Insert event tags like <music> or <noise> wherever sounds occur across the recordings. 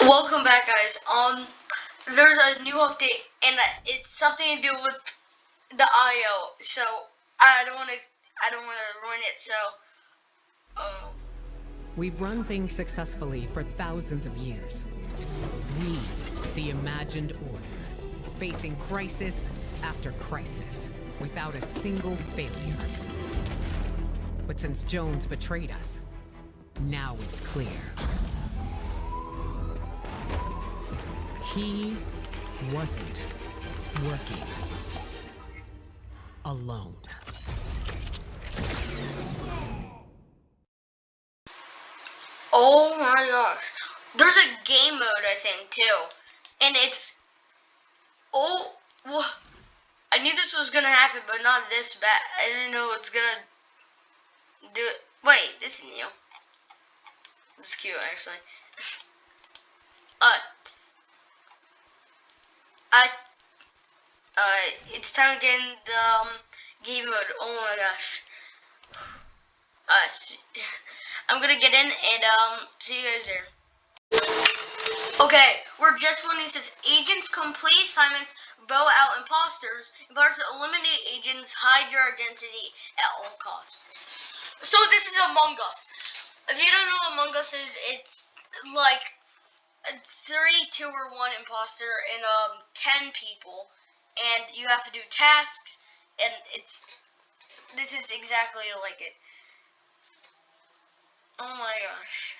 Welcome back, guys. Um, there's a new update, and it's something to do with the IO. So I don't want to, I don't want to ruin it. So, um, We've run things successfully for thousands of years. We, the imagined order, facing crisis after crisis, without a single failure. But since Jones betrayed us, now it's clear. He wasn't working alone. oh my gosh, there's a game mode I think too, and it's oh, I knew this was gonna happen, but not this bad. I didn't know it's gonna do it. Wait, this is new. Is cute actually. <laughs> uh, Uh, it's time to get in the um, game mode. Oh my gosh. Uh, <laughs> I'm gonna get in and um, see you guys there. Okay, we're just winning since agents complete assignments, vote out imposters, imposters eliminate agents, hide your identity at all costs. So this is Among Us. If you don't know what Among Us is, it's like three, two, or one imposter and um ten people, and you have to do tasks, and it's this is exactly like it. Oh my gosh.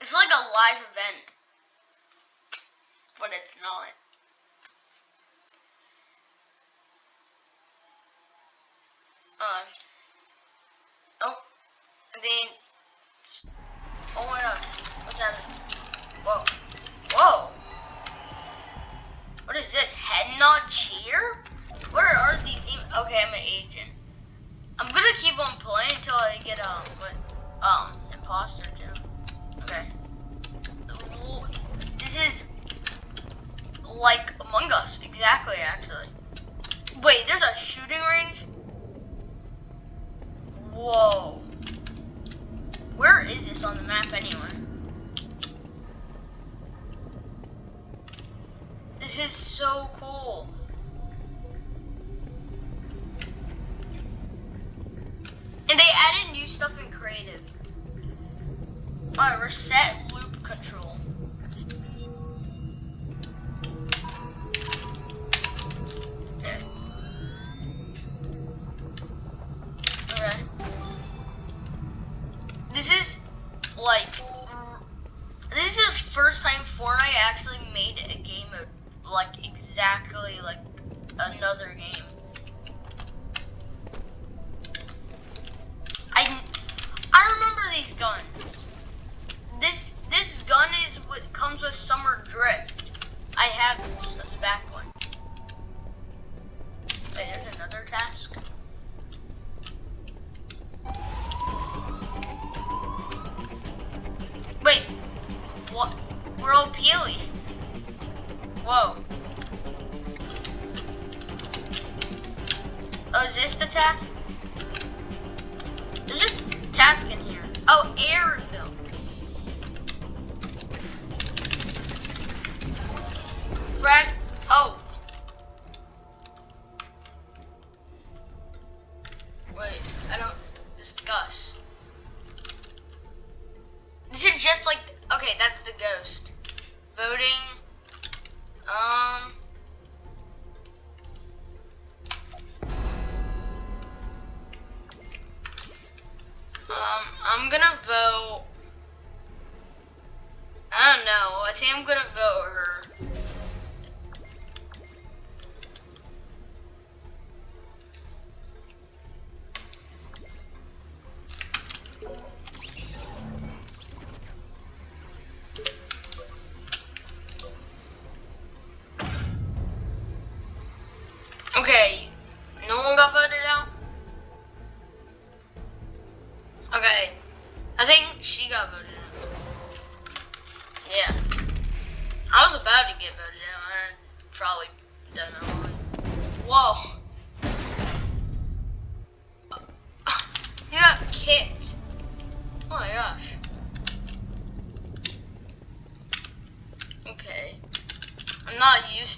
It's like a live event, but it's not. Uh, oh, then, oh my god, what's happening? Whoa, whoa. What is this, head nod cheer? What are, these, okay, I'm an agent. I'm gonna keep on playing until I get, um, what, um, imposter gem. Okay. This is like Among Us, exactly, actually. Wait, there's a shooting range? Whoa. Where is this on the map anyway? This is so cool. And they added new stuff in creative. Alright, reset loop control. We're peely. Whoa. Oh, is this the task? There's a task in here. Oh, air Voting,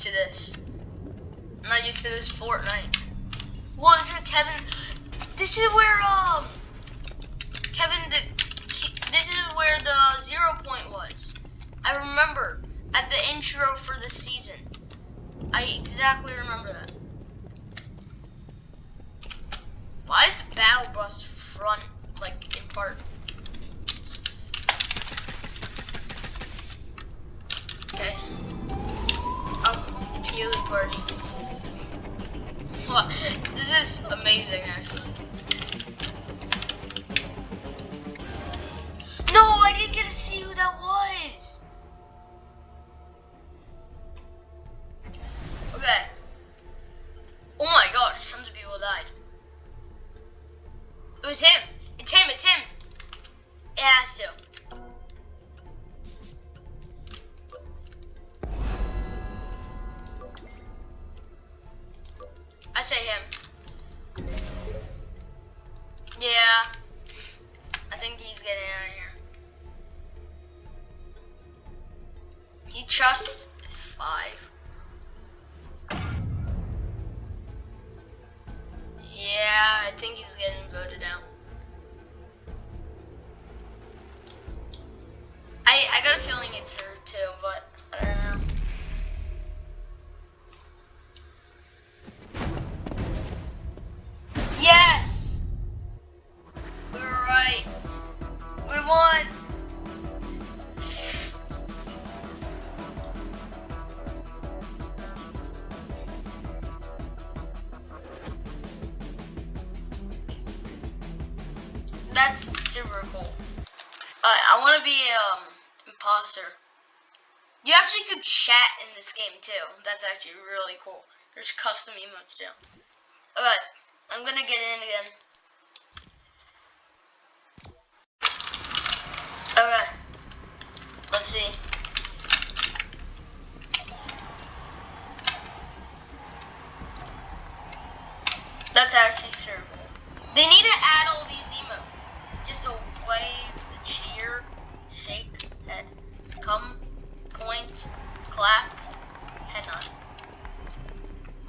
used to this. I'm not used to this Fortnite. Well, is it Kevin? This is where um Kevin this is where the zero point was. I remember at the intro for the season. I exactly remember that. Why is the battle bus front like in part? This is amazing, actually. That's super cool. Alright, I want to be um imposter. You actually could chat in this game too. That's actually really cool. There's custom emotes too. Okay, I'm gonna get in again. Okay, let's see. That's actually super cool. They need to add all these wave, the cheer, shake, head, come, point, clap, head nod.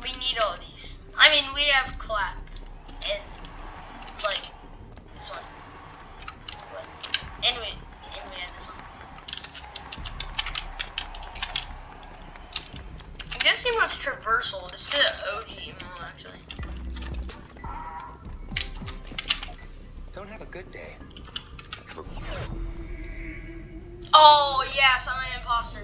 We need all these. I mean, we have clap and like this one. But anyway, and we have this one. I guess emote's traversal. It's the OG emote actually. Don't have a good day. Oh yes, I'm an imposter.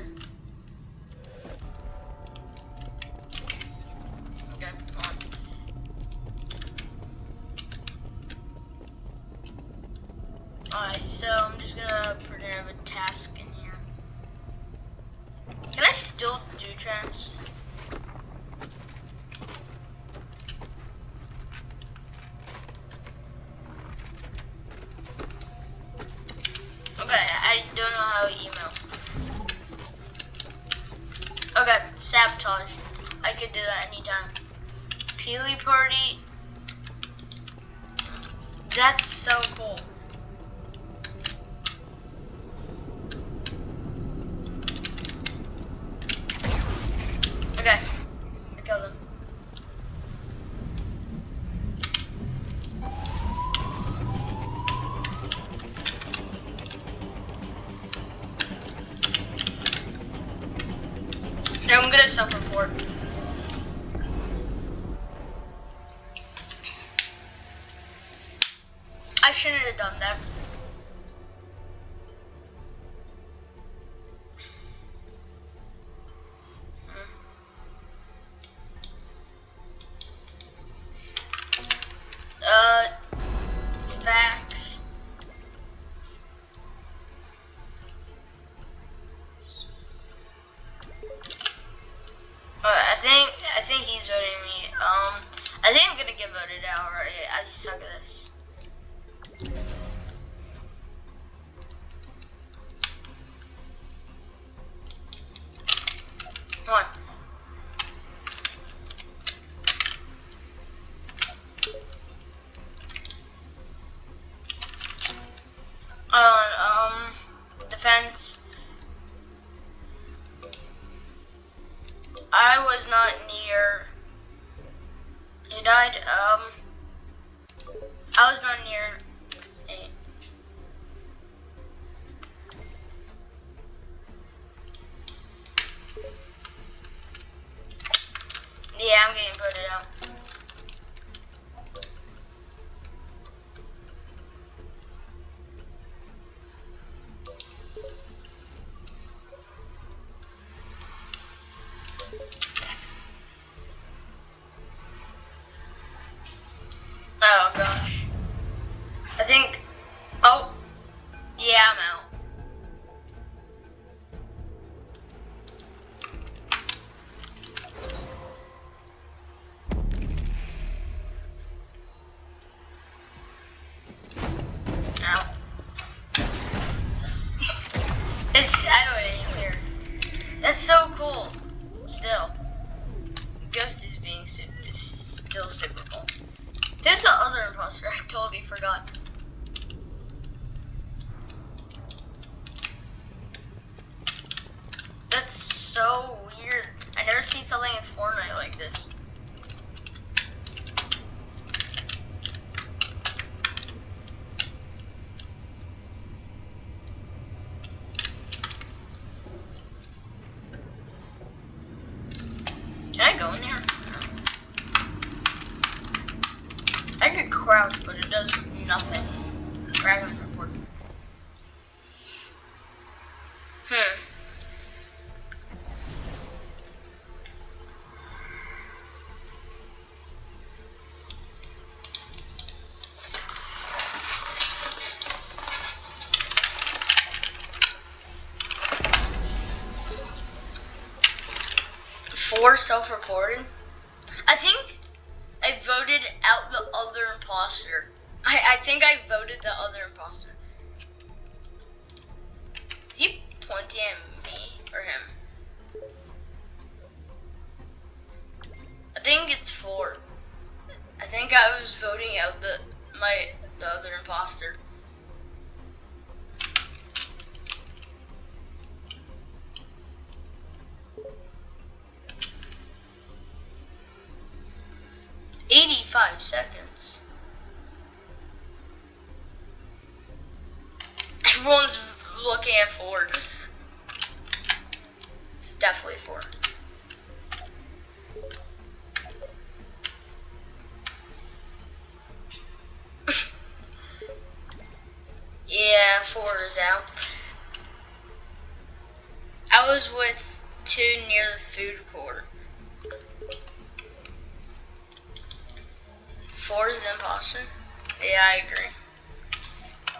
Alright, so I'm just gonna in a task in here. Can I still do tasks? That's so cool. Still. Ghost is being super, still super cool. There's the other imposter. I totally forgot. That's so weird. I never seen something in Fortnite like this. Can I go in there? I could crouch, but it does nothing. Dragon report. Hmm. Four self-reported. I think I voted out the other imposter. I, I think I voted the other imposter. Is he pointing at me or him? I think it's four. I think I was voting out the my the other imposter. Eighty-five seconds. Everyone's looking at Ford. It's definitely Ford. <laughs> yeah, Ford is out. I was with two near the food court. Four is the imposter. Yeah, I agree.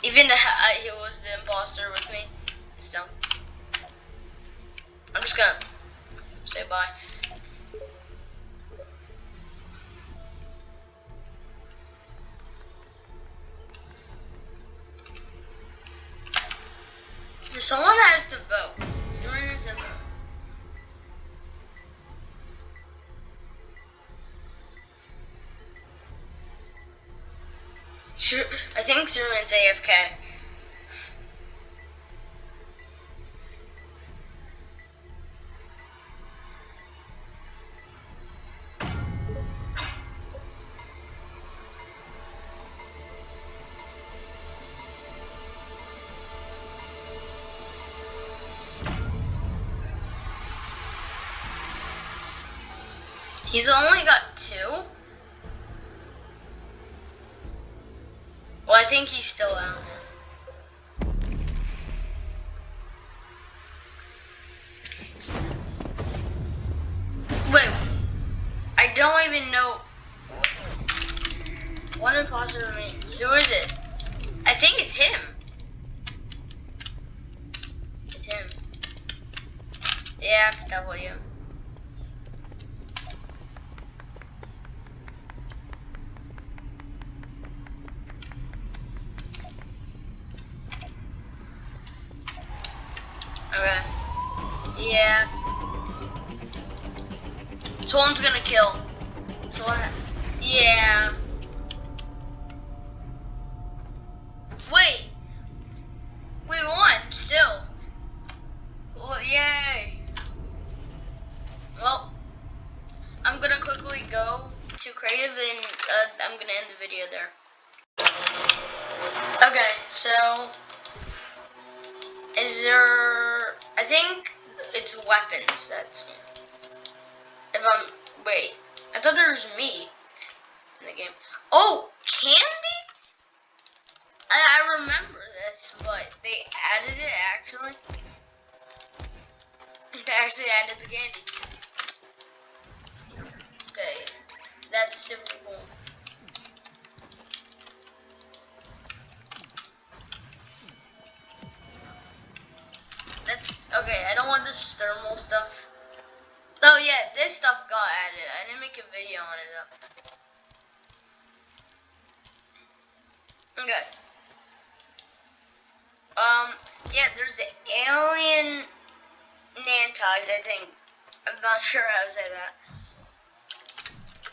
Even I, uh, he was the imposter with me. Still, I'm just gonna say bye. Someone has to vote. I think Superman's AFK. He's only got two? Think he's still out. Wait, I don't even know. One imposter remains. Who is it? I think it's him. It's him. Yeah, it's W. Someone's gonna kill. Someone. Uh, yeah. Wait. We won still. Well, yay. Well, I'm gonna quickly go to creative and uh, I'm gonna end the video there. Okay, so is there? I think it's weapons that's if I'm wait. I thought there was me in the game. Oh, candy! I, I remember this, but they added it actually. <laughs> They actually added the candy. Okay, that's super cool. That's okay. I don't want this thermal stuff. Oh yeah, this stuff got added. I didn't make a video on it though. Okay. Um, yeah, there's the alien Nantides, I think. I'm not <laughs> sure how to say that.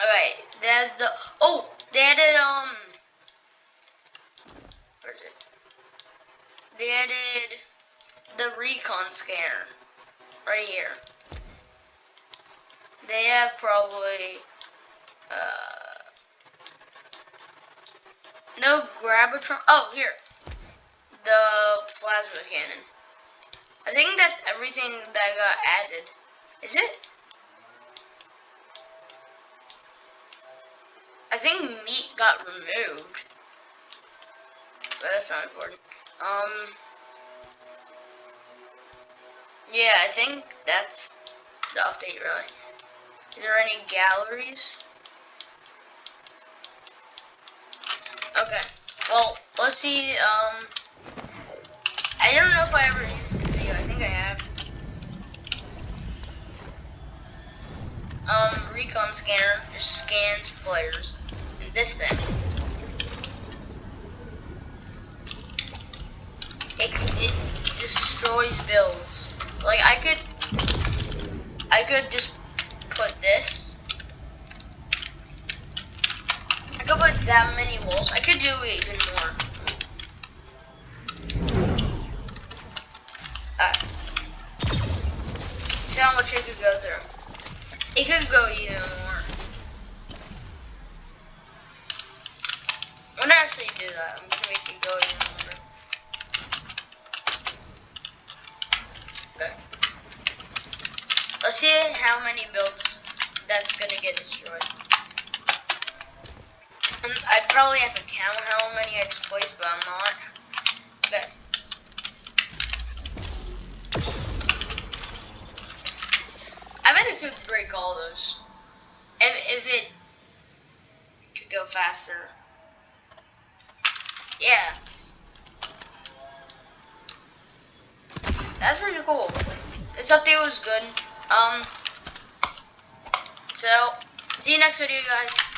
Alright, there's the, oh, they added, um, where is it? They added the recon scanner, right here. They have probably, uh, no Grab-itron, oh, here, the plasma cannon. I think that's everything that got added. Is it? I think meat got removed. But that's not important. Um. Yeah, I think that's the update, really. Is there any galleries? Okay. Well, let's see, um... I don't know if I ever used this video. I think I have. Um, recon scanner just scans players. And this thing. It, it destroys builds. Like, I could... I could just put this. I could put that many walls. I could do even more. See how much it could go through. It could go even more. Destroyed. I'd probably have to count how many I displaced, but I'm not. Okay. bet it could break all those. If, if it could go faster. Yeah. That's pretty cool. This update was good. Um, so, see you next video, guys.